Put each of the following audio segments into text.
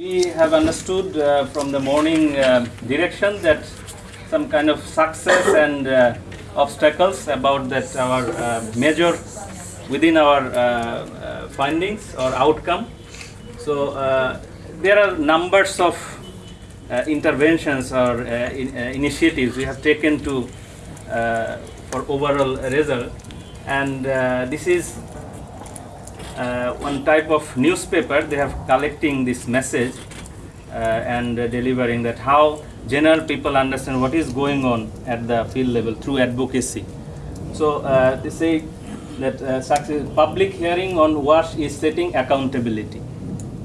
We have understood uh, from the morning uh, direction that some kind of success and uh, obstacles about that our uh, measure within our uh, uh, findings or outcome. So there are numbers of interventions or in, initiatives we have taken to for overall result, and this is one type of newspaper they have collecting this message uh, and uh, delivering that how general people understand what is going on at the field level through advocacy. So uh, they say that uh, public hearing on wash is setting accountability.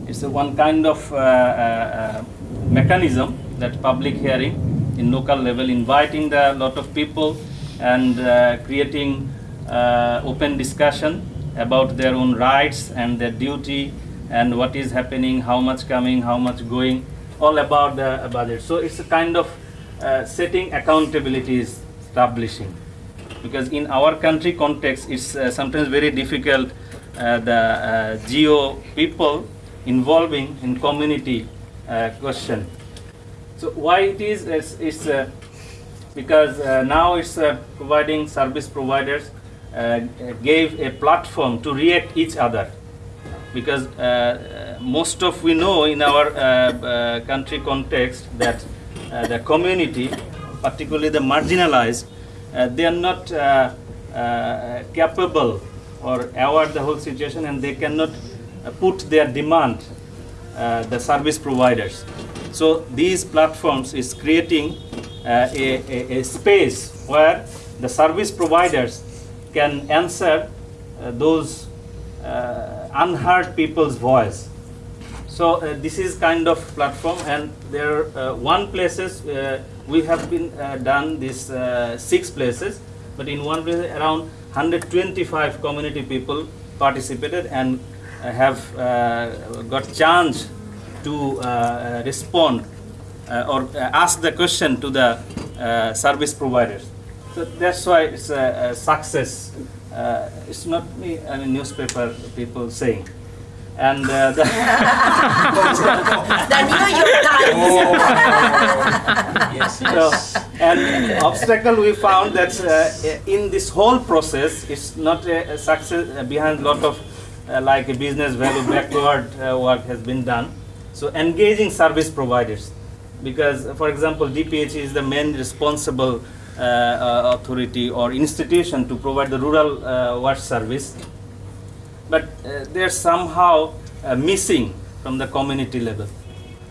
It's a one kind of uh, uh, uh, mechanism that public hearing in local level inviting the lot of people and uh, creating uh, open discussion about their own rights and their duty and what is happening how much coming how much going all about the budget. So it's a kind of uh, setting accountability is establishing. Because in our country context it's uh, sometimes very difficult uh, the uh, geo people involving in community uh, question. So why it is is, is uh, because now it's providing service providers gave a platform to react each other. Because uh, most of we know in our uh, uh, country context that uh, the community particularly the marginalized uh, they are not uh, uh, capable or aware the whole situation and they cannot uh, put their demand uh, the service providers. So these platforms is creating uh, a, a, a space where the service providers can answer uh, those uh, unheard people's voice. So uh, this is kind of platform, and there are one places we have been done this six places, but in one place around 125 community people participated and have uh, got chance to uh, respond uh, or ask the question to the service providers. So that's why it's a, a success. Uh, it's not me, I mean newspaper people saying. And uh, the The New York Times. so, and obstacle we found that uh, in this whole process, it's not a, a success uh, behind lot of uh, like a business value backward uh, work has been done. So engaging service providers, because for example, DPH is the main responsible uh, uh, authority or institution to provide the rural uh, water service but uh, they're somehow uh, missing from the community level.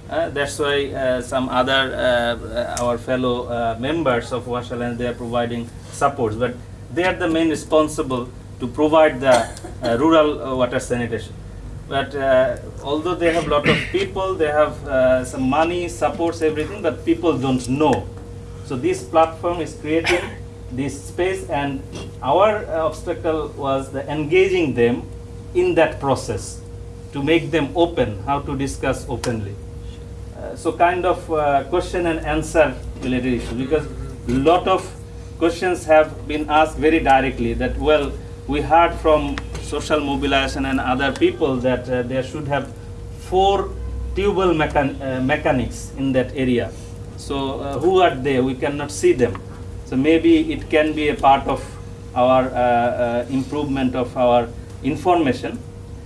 Uh, that's why some other our fellow members of Wash Alliance they are providing supports, but they are the main responsible to provide the rural water sanitation. But uh, although they have a lot of people, they have uh, some money, supports everything, but people don't know. So this platform is creating this space, and our uh, obstacle was the engaging them in that process to make them open, how to discuss openly. Uh, so kind of uh, question and answer related issue because a lot of questions have been asked very directly that well we heard from social mobilization and other people that uh, there should have four tubewell mechan- uh, mechanics in that area. So uh, who are they? We cannot see them. So maybe it can be a part of our uh, uh, improvement of our information.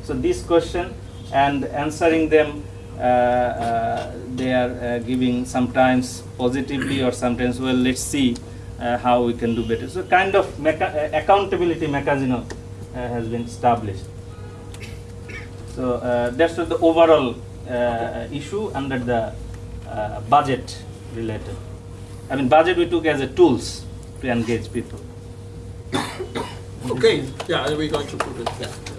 So this question and answering them uh, they are giving sometimes positively or sometimes well let's see how we can do better. So kind of accountability mechanism has been established. So uh, that's the overall uh, issue under the uh, budget related. I mean budget we took as a tools to engage people. Okay, yeah, we're going to put it, yeah.